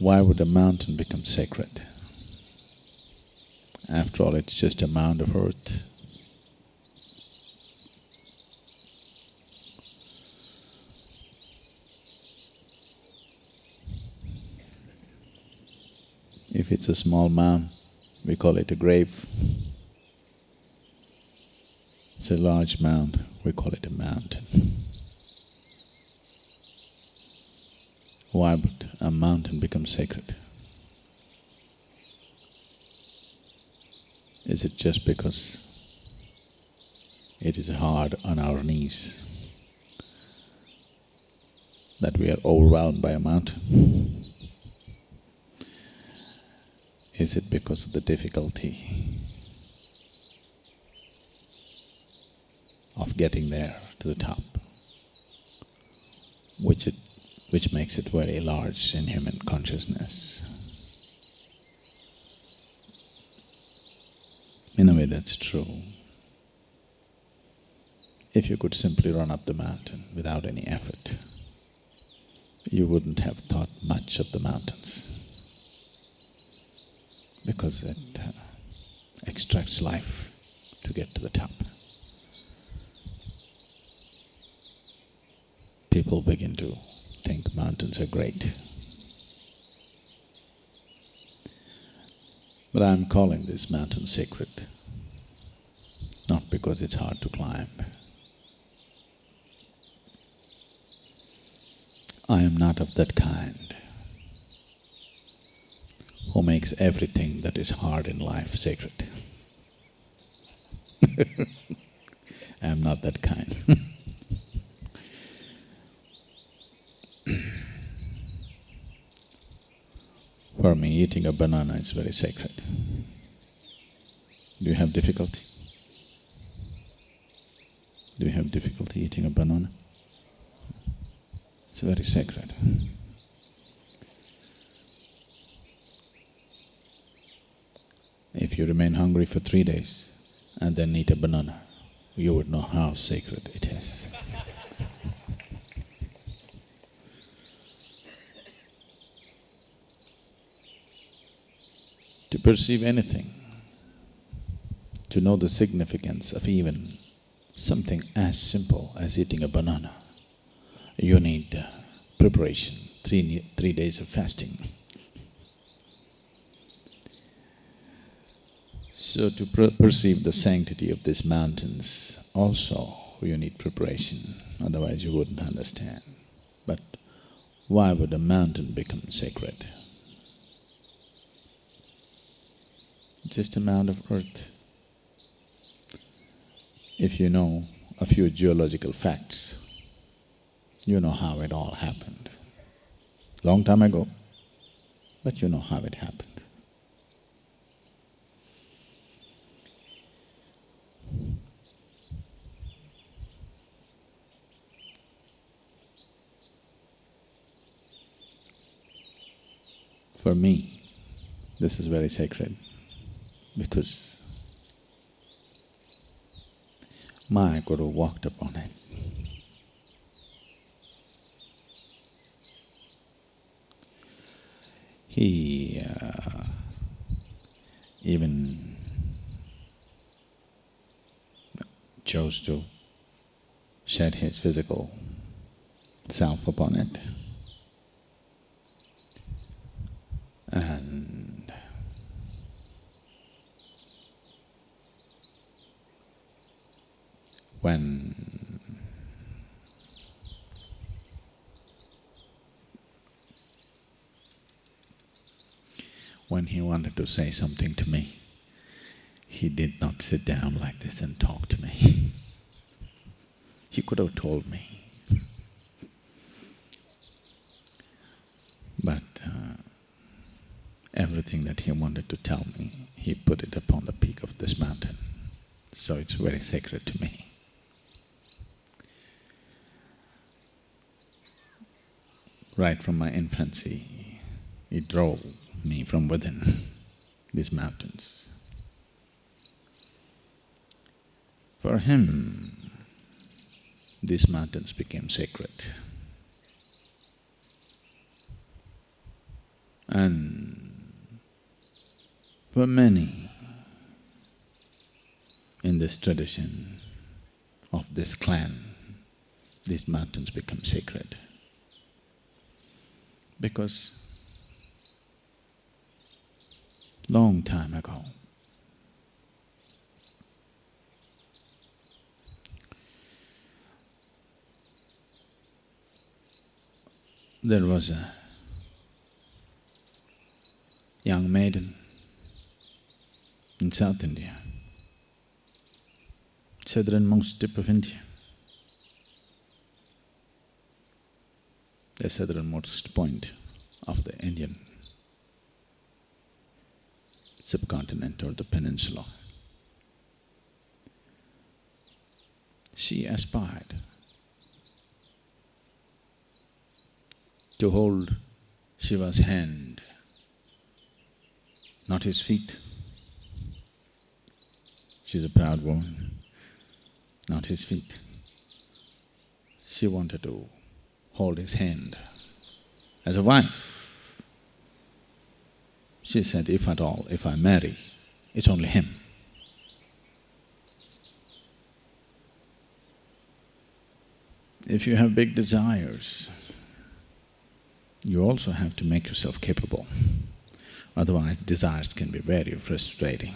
Why would a mountain become sacred? After all, it's just a mound of earth. If it's a small mound, we call it a grave. It's a large mound, we call it a mountain. Why would a mountain become sacred? Is it just because it is hard on our knees that we are overwhelmed by a mountain? Is it because of the difficulty of getting there to the top, which it, which makes it very large in human consciousness? In a way, that's true. If you could simply run up the mountain without any effort, you wouldn't have thought much of the mountains because it uh, extracts life to get to the top. People begin to think mountains are great. But I'm calling this mountain sacred, not because it's hard to climb. I am not of that kind who makes everything that is hard in life sacred. I am not that kind For me, eating a banana is very sacred. Do you have difficulty? Do you have difficulty eating a banana? It's very sacred. If you remain hungry for three days and then eat a banana, you would know how sacred it is. To perceive anything, to know the significance of even something as simple as eating a banana, you need uh, preparation, three, three days of fasting. So to per perceive the sanctity of these mountains also you need preparation, otherwise you wouldn't understand. But why would a mountain become sacred? Just a mound of earth. If you know a few geological facts, you know how it all happened. Long time ago, but you know how it happened. For me, this is very sacred because my Guru walked upon it. He uh, even chose to shed his physical self upon it. When he wanted to say something to me, he did not sit down like this and talk to me. he could have told me. But uh, everything that he wanted to tell me, he put it upon the peak of this mountain. So it's very sacred to me. Right from my infancy, it drove me from within these mountains. For him, these mountains became sacred. And for many in this tradition of this clan, these mountains become sacred. Because long time ago, there was a young maiden in South India, southernmost tip of India. The southernmost point of the Indian subcontinent or the peninsula. She aspired to hold Shiva's hand, not his feet. She's a proud woman, not his feet. She wanted to hold his hand as a wife. She said, if at all, if I marry, it's only him. If you have big desires, you also have to make yourself capable, otherwise desires can be very frustrating.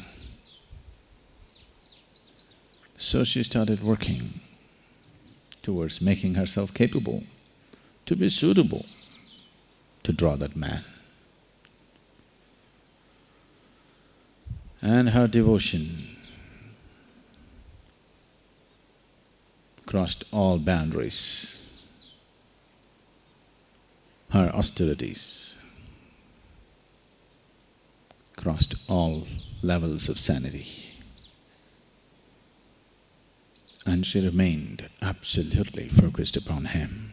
So she started working towards making herself capable to be suitable to draw that man. And her devotion crossed all boundaries her austerities crossed all levels of sanity. And she remained absolutely focused upon him.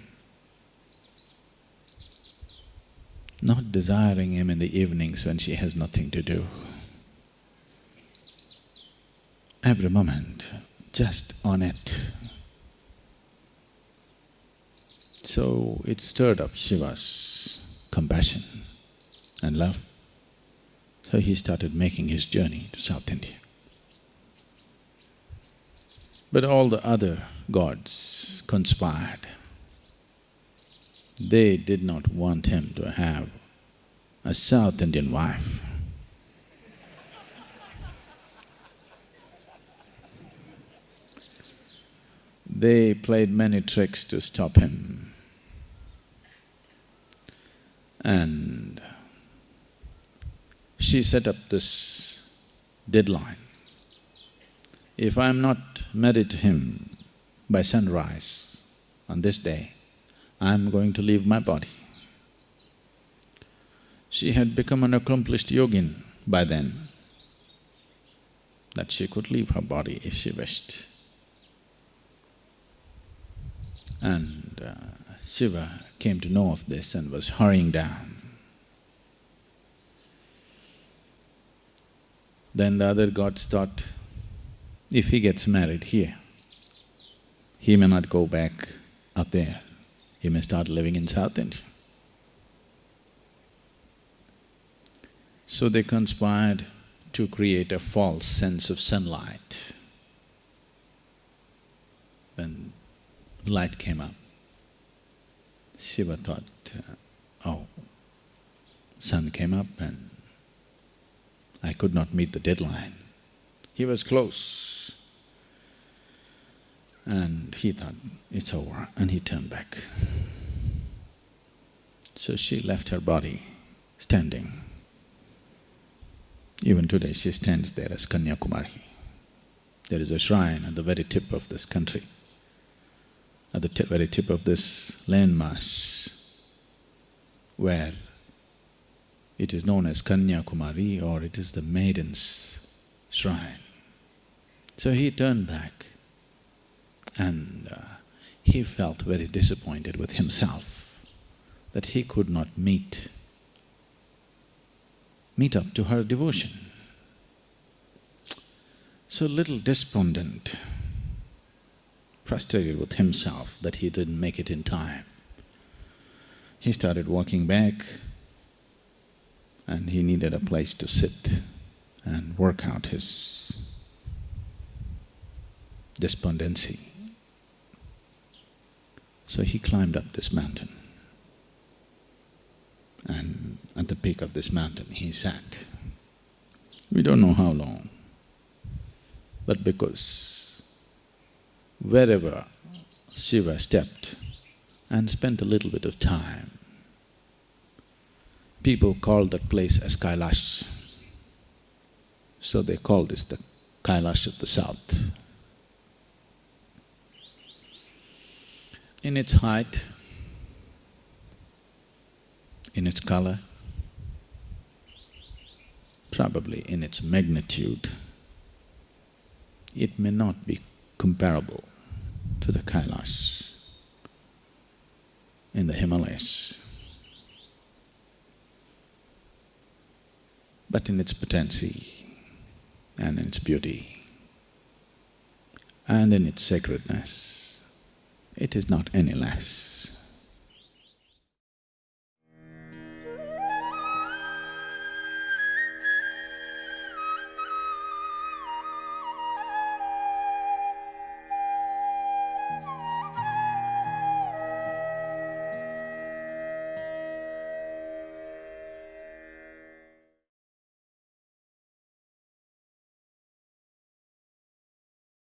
Not desiring him in the evenings when she has nothing to do. Every moment, just on it. So it stirred up Shiva's compassion and love. So he started making his journey to South India. But all the other gods conspired. They did not want him to have a South Indian wife. They played many tricks to stop him. And she set up this deadline. If I'm not married to him by sunrise on this day, I'm going to leave my body. She had become an accomplished yogin by then, that she could leave her body if she wished. And uh, Shiva came to know of this and was hurrying down. Then the other gods thought, if he gets married here, he may not go back up there, he may start living in South India. So they conspired to create a false sense of sunlight. When light came up, Shiva thought, uh, oh, sun came up and I could not meet the deadline. He was close. And he thought, it's over, and he turned back. So she left her body standing. Even today she stands there as Kanyakumari. There is a shrine at the very tip of this country at the very tip of this landmass where it is known as Kanyakumari or it is the maiden's shrine. So he turned back and uh, he felt very disappointed with himself that he could not meet, meet up to her devotion. So little despondent, frustrated with himself that he didn't make it in time. He started walking back and he needed a place to sit and work out his despondency. So he climbed up this mountain. And at the peak of this mountain, he sat. We don't know how long, but because wherever Shiva stepped and spent a little bit of time, people called that place as Kailash. So they call this the Kailash of the south. In its height, in its color, probably in its magnitude, it may not be comparable to the Kailash in the Himalayas. But in its potency and in its beauty and in its sacredness, it is not any less.